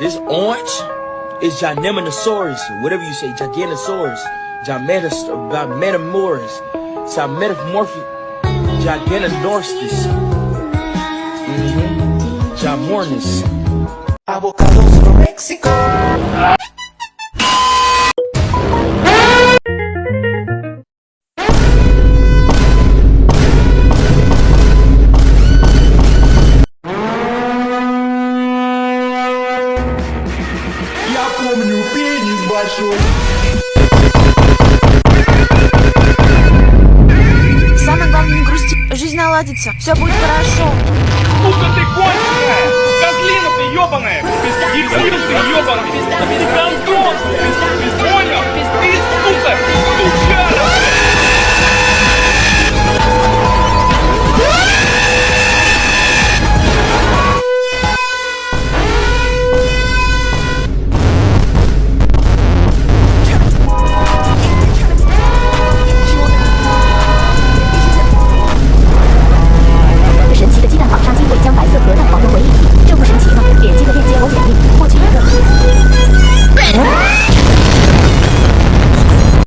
This orange is Gynemnosaurus, whatever you say, Giganosaurus, Gymetas, Gymetamorus, Gymetamorphic, Giganodorstis, mm -hmm. Gymornis. Avocados from Mexico. Помню пенис большой. Самое главное не грусти, жизнь наладится, все будет хорошо. Сука ты конченая! Козлина ты ебаная! Дебил ты ебаный! Ты гандон!